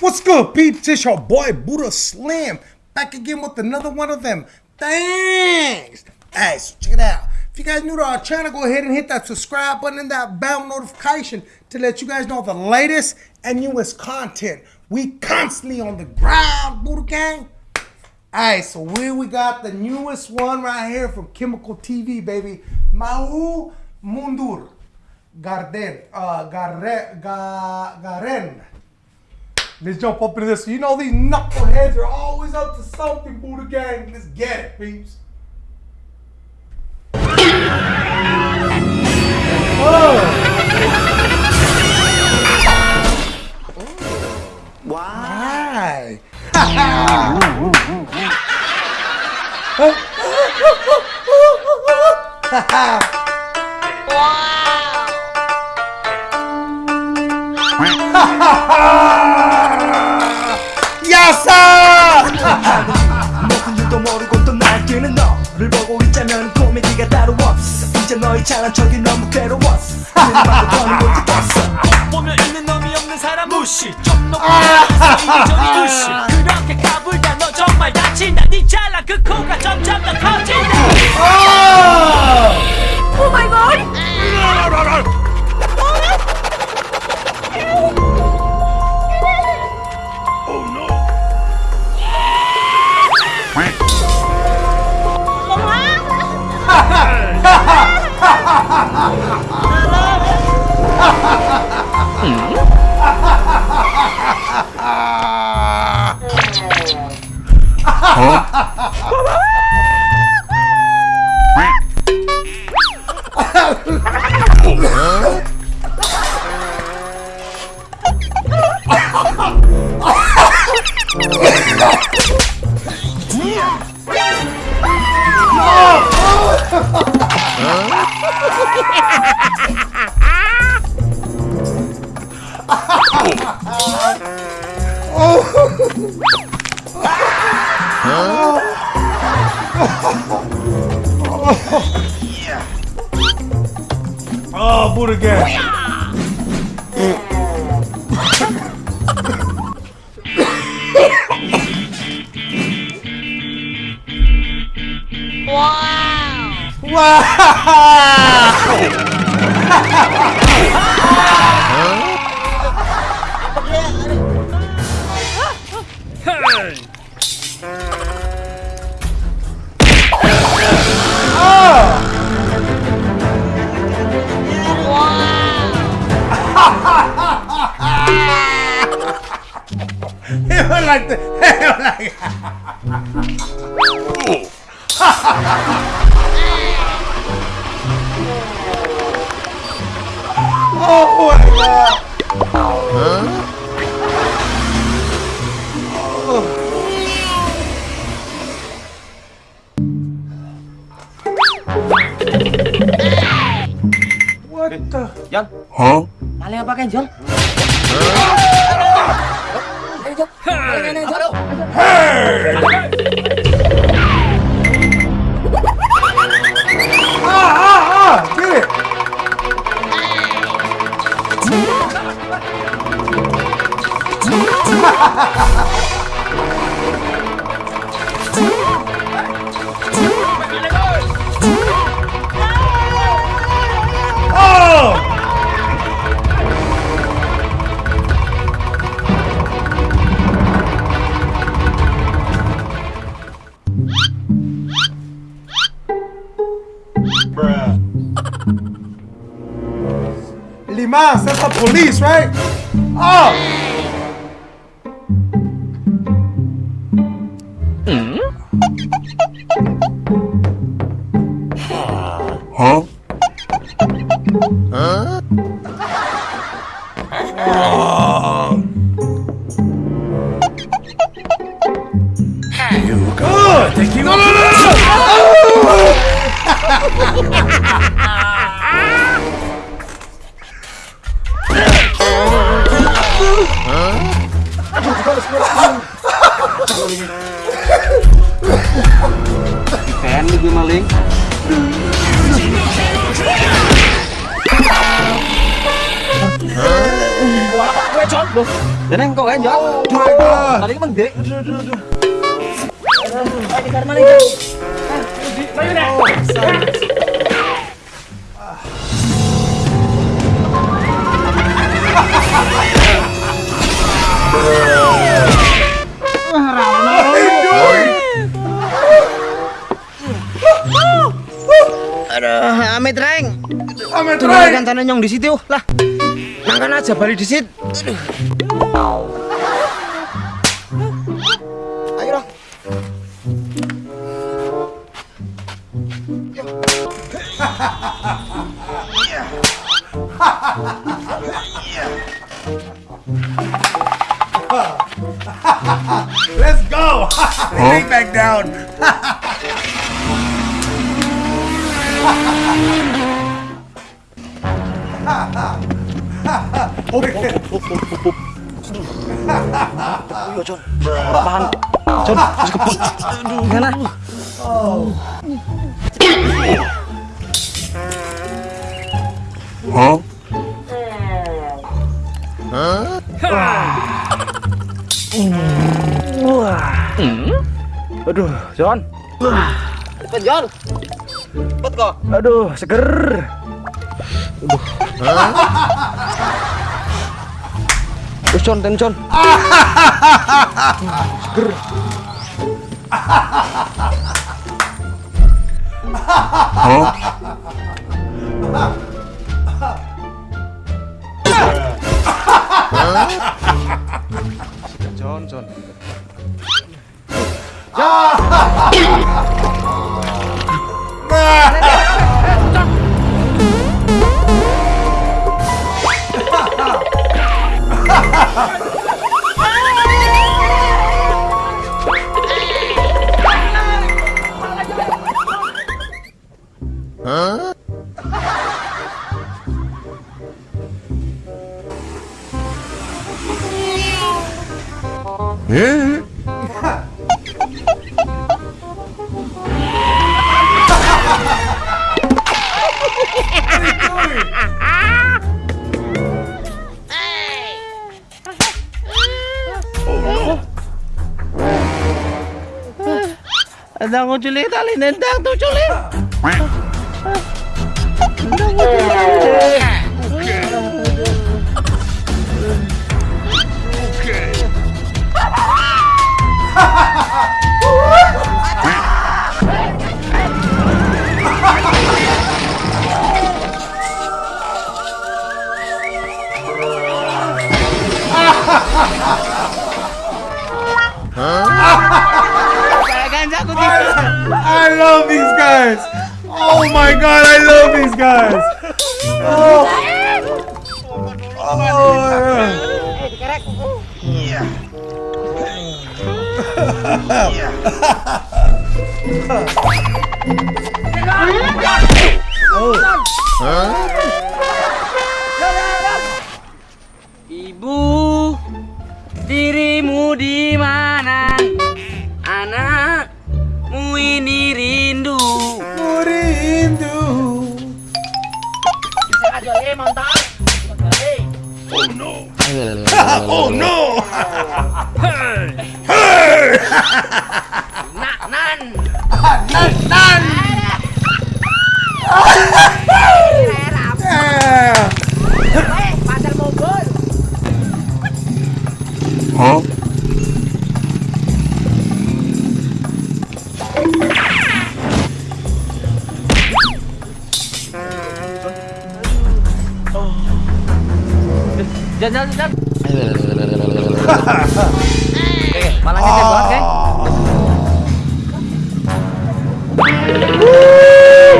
What's good, peeps? It's your boy Buddha Slim back again with another one of them. Thanks. Hey, so check it out. If you guys new to our channel, go ahead and hit that subscribe button and that bell notification to let you guys know the latest and newest content. We constantly on the ground, Buddha Gang. Alright, so we we got the newest one right here from Chemical TV, baby. Mahu Mundur. Garden. Uh Garre, Ga, Garen. Let's jump up into this. You know these knuckleheads are always up to something, Buddha Gang. Let's get it, peeps. Why? 야사! 너그 일도 모르고 또 날뛰는 너를 보고 있자면 코미디가 따로 없어 이제 너의 잘난 척이 너무 괴로웠어 그만도 더는 못했어 보면 있는 놈이 없는 사람 무시 좀 높고 이리저리 무시 그렇게 까불다 너 정말 다친다 네 잘난 그 코가 점점 더 커진다 아 모르게. 와우. 와우 해올락 해올락 오 마이 갓 What the? John. Huh? Maling apa kan, John? Ayo, Liman, that's the police, right? Oh! Good. Thank you. No, no, no, no. Ikan nih gue maling. Gue kok kan. Tadi kan Ayo deh. Aduh, amit reng. Amit Ray. kan tanah nyong di situ lah. Nangkan aja balik di sit. Ayo dong. Let's go. Lay back down. Iya John, tahan. John, gimana? Hah? Wah. Aduh, John. Wah. John. loh. Aduh, seger. Aduh. Hah? Ucon, tencon. seger. Halo? John, John. Ya! É. Andang ko tuloy, tali nendang to tuloy. Andang ko tuloy. I love these guys. Oh my god, I love these guys. Oh. Oh. Ibu, oh no! hey! Hey! Nan! Nan! Nan! Huh? dần dần dần jangan. Oke, malangnya saya buat, oke?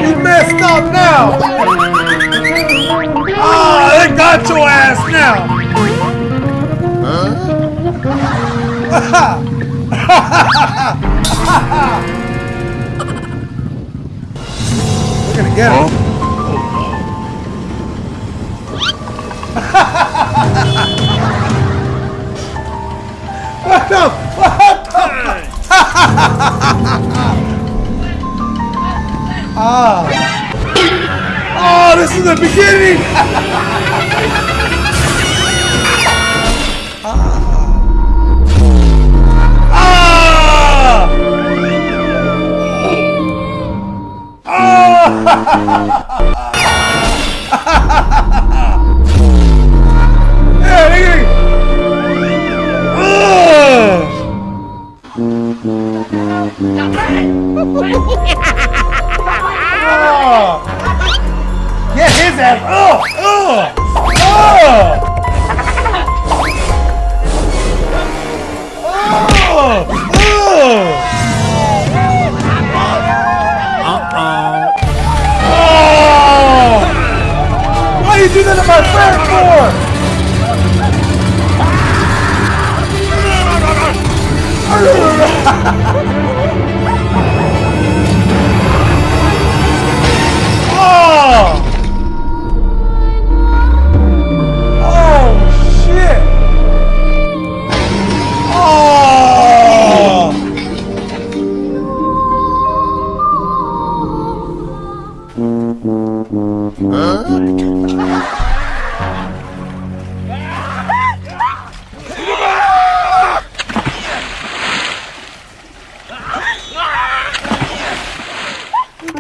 You messed up now. Ah, they got your ass now. We're gonna get him. What the? What the? ah. Oh, this is the beginning. ah. Ah. Ah. you do that to my friend for? Oh!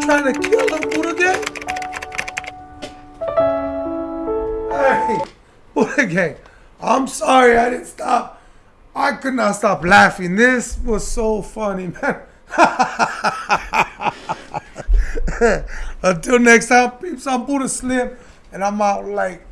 Trying to kill him, Buddha gang? Hey, Buddha gang, I'm sorry I didn't stop. I could not stop laughing. This was so funny, man. Until next time, peeps, I'm Buddha Slim, and I'm out like